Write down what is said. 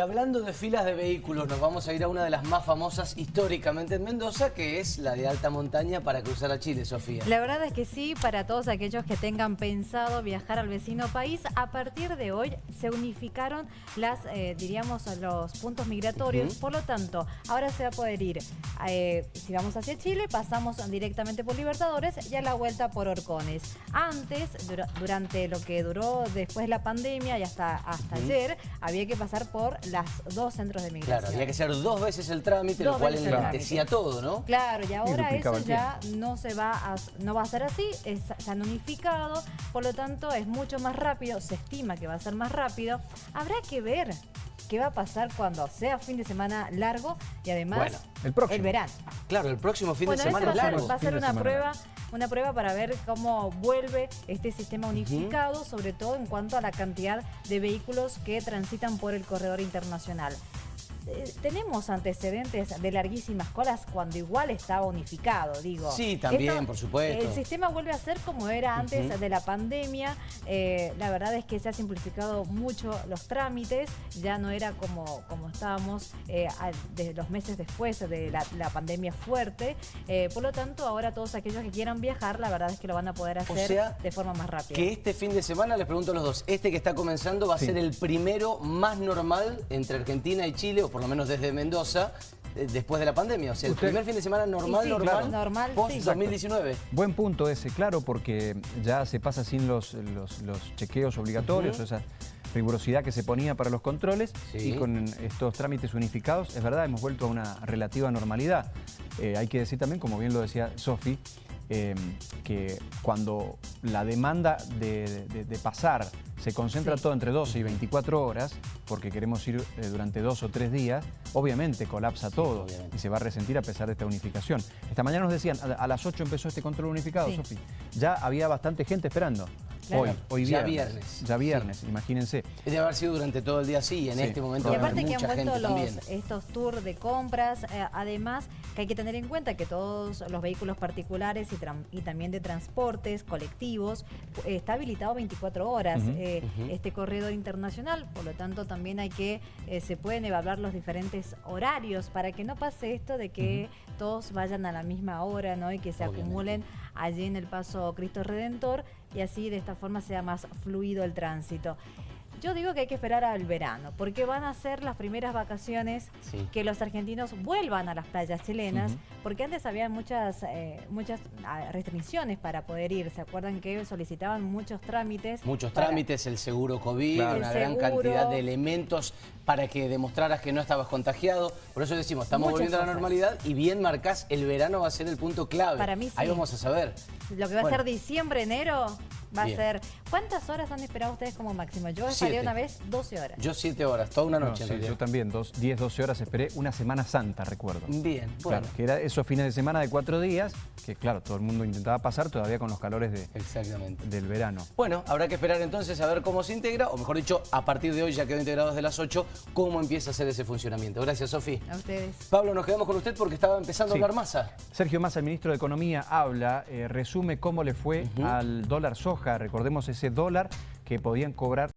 Hablando de filas de vehículos, nos vamos a ir a una de las más famosas históricamente en Mendoza, que es la de alta montaña para cruzar a Chile, Sofía. La verdad es que sí, para todos aquellos que tengan pensado viajar al vecino país, a partir de hoy se unificaron las, eh, diríamos, los puntos migratorios. Por lo tanto, ahora se va a poder ir, eh, si vamos hacia Chile, pasamos directamente por Libertadores y a la vuelta por Orcones. Antes, dura- durante lo que duró después de la pandemia y hasta, hasta ayer, había que pasar por las dos centros de migración. Claro, había que hacer dos veces el trámite, lo cual enlentecía todo, ¿no? Claro, y ahora eso ya no se va a, no va a ser así, es, se han unificado, por lo tanto es mucho más rápido, se estima que va a ser más rápido. Habrá que ver qué va a pasar cuando sea fin de semana largo y además Bueno, el próximo. verano. Claro, el próximo fin Bueno, de semana va a ser, largo. va a ser una prueba, una prueba para ver cómo vuelve este sistema unificado, sobre todo en cuanto a la cantidad de vehículos que transitan por el corredor internacional. Eh, Tenemos antecedentes de larguísimas colas cuando igual estaba unificado, digo. Sí, también, por supuesto. El sistema vuelve a ser como era antes de la pandemia. Eh, la verdad es que se ha simplificado mucho los trámites. Ya no era como, como estábamos eh, de los meses después de la, la pandemia fuerte. Eh, por lo tanto, ahora todos aquellos que quieran viajar, la verdad es que lo van a poder hacer sea, de forma más rápida. Que este fin de semana, les pregunto a los dos, este que está comenzando va a Sí. ser el primero más normal entre Argentina y Chile, o por lo menos desde Mendoza, eh, después de la pandemia. O sea, el Usted- primer fin de semana normal, sí, normal, claro. Normal, post sí. 2019. Buen punto ese, claro, porque ya se pasa sin los, los, los chequeos obligatorios, Ujú. esa rigurosidad que se ponía para los controles Sí. y con estos trámites unificados, es verdad, hemos vuelto a una relativa normalidad. Eh, hay que decir también, como bien lo decía Sofi, eh, que cuando la demanda de, de- de pasar se concentra Sí. todo entre 12 y 24 horas, porque queremos ir eh, durante dos o tres días, obviamente colapsa todo obviamente. y se va a resentir a pesar de esta unificación. Esta mañana nos decían, a, a las 8 empezó este control unificado. Sofi. Ya había bastante gente esperando. Claro. Hoy, hoy Ya viernes. viernes. Ya viernes, imagínense. Debe haber sido durante todo el día así, en Sí, este momento Y aparte que han mucha vuelto los, estos tours de compras, eh, además que hay que tener en cuenta que todos los vehículos particulares y, también de transportes colectivos eh, está habilitado 24 horas eh, este corredor internacional, por lo tanto también hay que, eh, se pueden evaluar los diferentes horarios para que no pase esto de que todos vayan a la misma hora ¿no? y que se Obviamente. acumulen allí en el paso Cristo Redentor y así de esta forma sea más fluido el tránsito. Yo digo que hay que esperar al verano, porque van a ser las primeras vacaciones Sí. que los argentinos vuelvan a las playas chilenas, porque antes había muchas, eh, muchas ah, restricciones para poder ir. ¿Se acuerdan que solicitaban muchos trámites? Muchos para- trámites, el seguro COVID, Claro. una El gran seguro. cantidad de elementos para que demostraras que no estabas contagiado. Por eso decimos, estamos Muchas volviendo a la normalidad y bien marcás, el verano va a ser el punto clave. Para mí Ahí sí. vamos a saber. Lo que va Bueno. a ser diciembre, enero, va Bien. a ser... ¿Cuántas horas han esperado ustedes como máximo? Yo Siete. una vez 12 horas. Yo siete horas, toda una No, noche. en sí, yo también, dos, 10, 12 horas esperé una Semana Santa, recuerdo. Bien, bueno. Claro, que era esos fines de semana de cuatro días, que claro, todo el mundo intentaba pasar todavía con los calores de- Exactamente. del verano. Bueno, habrá que esperar entonces a ver cómo se integra, o mejor dicho, a partir de hoy ya quedó integrado desde las 8, cómo empieza a hacer ese funcionamiento. Gracias, Sofi. A ustedes. Pablo, nos quedamos con usted porque estaba empezando Sí. a hablar masa. Sergio Massa, el ministro de Economía, habla, eh, resume cómo le fue al dólar soja. Recordemos ese dólar que podían cobrar